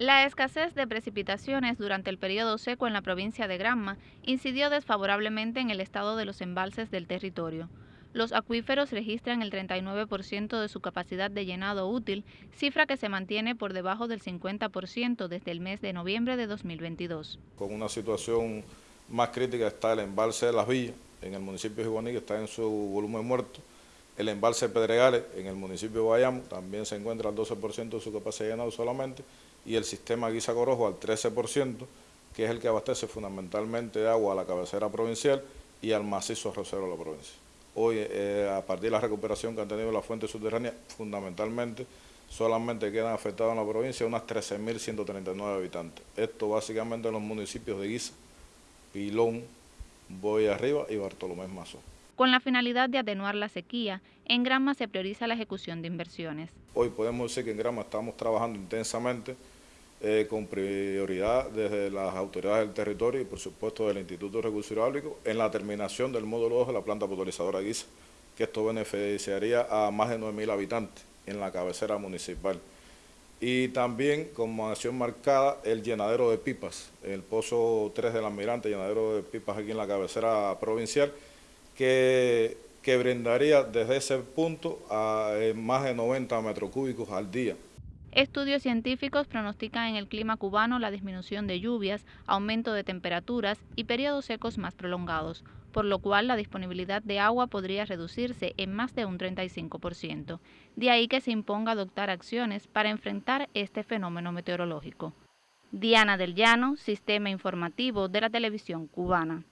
La escasez de precipitaciones durante el periodo seco en la provincia de Granma incidió desfavorablemente en el estado de los embalses del territorio. Los acuíferos registran el 39% de su capacidad de llenado útil, cifra que se mantiene por debajo del 50% desde el mes de noviembre de 2022. Con una situación más crítica está el embalse de Las Villas, en el municipio de Juaní, que está en su volumen muerto. El embalse Pedregales, en el municipio de Bayamo, también se encuentra al 12% de su capacidad llenado solamente y el sistema Guisa Corojo al 13%, que es el que abastece fundamentalmente de agua a la cabecera provincial y al macizo rosero de la provincia. Hoy, eh, a partir de la recuperación que han tenido las fuentes subterráneas, fundamentalmente solamente quedan afectados en la provincia unas 13.139 habitantes. Esto básicamente en los municipios de Guisa, Pilón, Boya Arriba y Bartolomé Mazo. Con la finalidad de atenuar la sequía, en Granma se prioriza la ejecución de inversiones. Hoy podemos decir que en Granma estamos trabajando intensamente eh, con prioridad desde las autoridades del territorio y por supuesto del Instituto de Recursos Hidráulicos en la terminación del módulo 2 de la planta potabilizadora Guisa, que esto beneficiaría a más de 9.000 habitantes en la cabecera municipal. Y también como acción marcada el llenadero de pipas, el pozo 3 del almirante, llenadero de pipas aquí en la cabecera provincial, que, brindaría desde ese punto a eh, más de 90 metros cúbicos al día. Estudios científicos pronostican en el clima cubano la disminución de lluvias, aumento de temperaturas y periodos secos más prolongados, por lo cual la disponibilidad de agua podría reducirse en más de un 35%. De ahí que se imponga adoptar acciones para enfrentar este fenómeno meteorológico. Diana del Llano, Sistema Informativo de la Televisión Cubana.